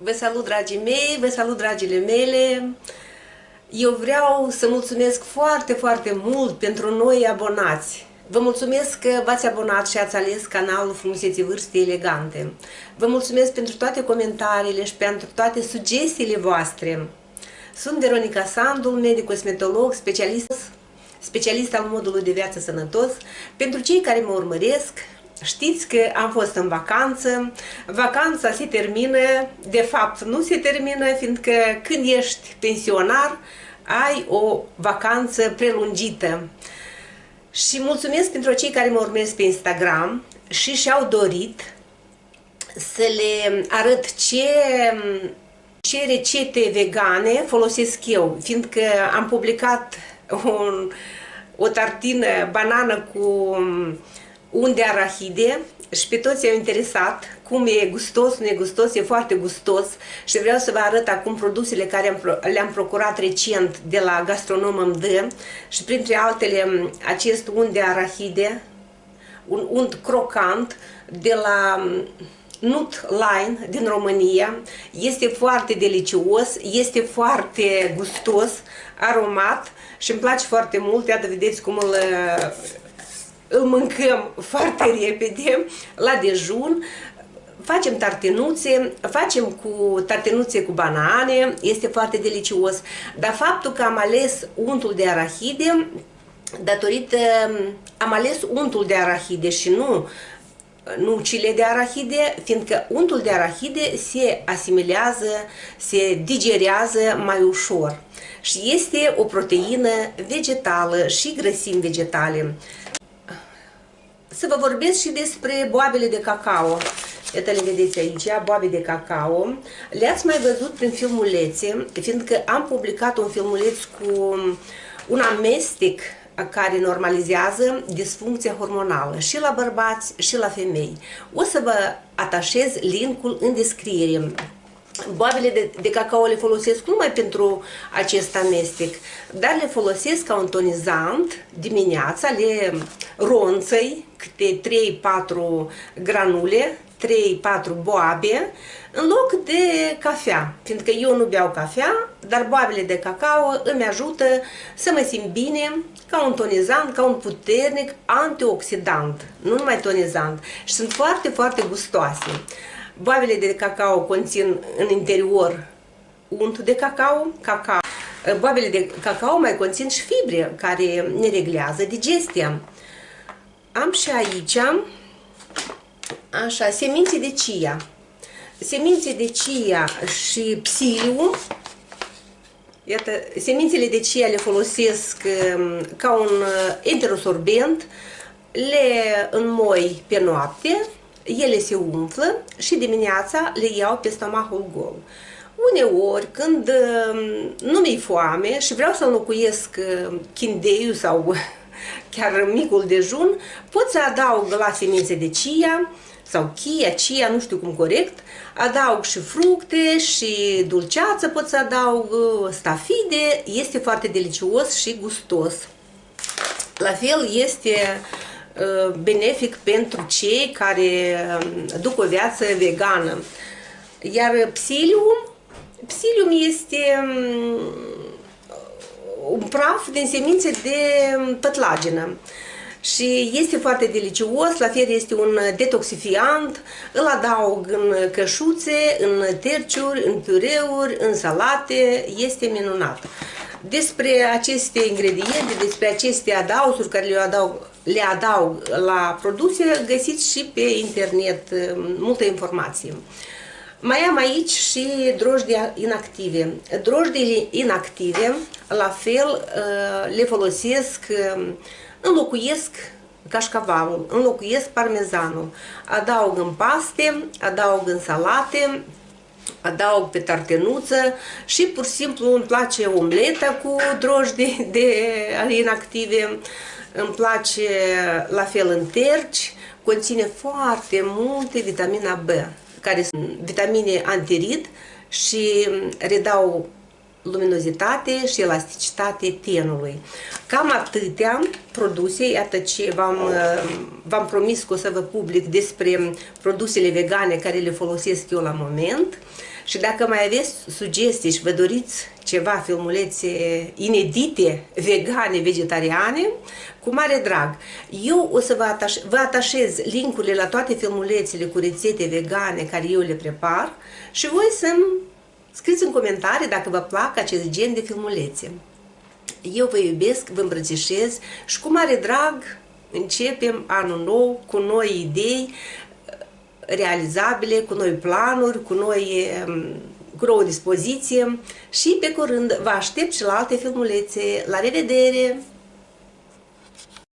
Vă salut, dragii mei, vă salut, dragile mele. Eu vreau să mulțumesc foarte, foarte mult pentru noi abonați. Vă mulțumesc că v-ați abonat și ați ales canalul Frumuseții Vârste Elegante. Vă mulțumesc pentru toate comentariile și pentru toate sugestiile voastre. Sunt Veronica Sandul, medic cosmetolog, specialist, specialist al modului de viață sănătos. Pentru cei care mă urmăresc, Știți că am fost în vacanță, vacanța se termină, de fapt nu se termină, fiindcă când ești pensionar, ai o vacanță prelungită. Și mulțumesc pentru cei care mă urmez pe Instagram și și-au dorit să le arăt ce, ce rețete vegane folosesc eu, fiindcă am publicat un, o tartină banană cu unde arahide și pe toți au interesat cum e gustos, nu e gustos, e foarte gustos și vreau să vă arăt acum produsele care le-am procurat recent de la Gastronom MD și printre altele acest unt de arahide, un unt crocant de la Nut Line din România. Este foarte delicios, este foarte gustos, aromat și îmi place foarte mult. Iată, vedeți cum îl îl mâncăm foarte repede la dejun, facem tartenuțe, facem cu tartenuțe cu banane, este foarte delicios, dar faptul că am ales untul de arahide, datorită, am ales untul de arahide și nu nucile de arahide, fiindcă untul de arahide se asimilează, se digerează mai ușor. Și este o proteină vegetală și grăsimi vegetale să vă vorbesc și despre boabele de cacao. Iată le vedeți aici, boabe de cacao. Le-ați mai văzut prin filmulețe, fiindcă am publicat un filmuleț cu un amestec care normalizează disfuncția hormonală și la bărbați și la femei. O să vă atașez linkul în descriere. Boabele de, de cacao le folosesc numai pentru acest amestec, dar le folosesc ca un tonizant dimineața, le ronțăi câte 3-4 granule, 3-4 boabe, în loc de cafea, fiindcă eu nu beau cafea, dar boabele de cacao îmi ajută să mă simt bine, ca un tonizant, ca un puternic antioxidant, nu numai tonizant, și sunt foarte, foarte gustoase. Boabele de cacao conțin în interior unt de cacao, cacao. Boabele de cacao mai conțin și fibre care ne reglează digestia. Am și aici, așa, semințe de chia. Semințe de chia și psiliu. Iată, semințele de chia le folosesc um, ca un uh, enterosorbent, le înmoi pe noapte, ele se umflă și dimineața le iau pe stomahul gol. Uneori, când um, nu mi-e foame și vreau să înlocuiesc uh, chindeiul sau chiar micul dejun, pot să adaug la semințe de chia sau chia, chia, nu știu cum corect, adaug și fructe și dulceață, pot să adaug uh, stafide, este foarte delicios și gustos. La fel este uh, benefic pentru cei care um, duc o viață vegană. Iar psilium, psilium este um, un praf din semințe de pătlagină și este foarte delicios, la fel este un detoxifiant, îl adaug în cășuțe, în terciuri, în pureuri, în salate, este minunat. Despre aceste ingrediente, despre aceste adausuri care le adaug, le adaug la produse, găsiți și pe internet multă informație. Mai am aici și drojdii inactive. Drojdile inactive, la fel, uh, le folosesc, um, înlocuiesc cașcavalul, înlocuiesc parmezanul, adaug în paste, adaug în salate, adaug pe tartenuță și pur și simplu îmi place omleta cu drojdi de inactive îmi place la fel în terci, conține foarte multe vitamina B, care sunt vitamine antirid și redau luminozitate și elasticitate tenului. Cam atâtea produse, iată ce v-am promis că o să vă public despre produsele vegane care le folosesc eu la moment. Și dacă mai aveți sugestii și vă doriți ceva filmulețe inedite, vegane, vegetariane, cu mare drag. Eu o să vă, ataș vă atașez linkurile la toate filmulețele cu rețete vegane care eu le prepar și voi să-mi scriți în comentarii dacă vă plac acest gen de filmulețe. Eu vă iubesc, vă îmbrățișez și cu mare drag începem anul nou cu noi idei, realizabile, cu noi planuri, cu noi cu o dispoziție și pe curând vă aștept și la alte filmulețe. La revedere!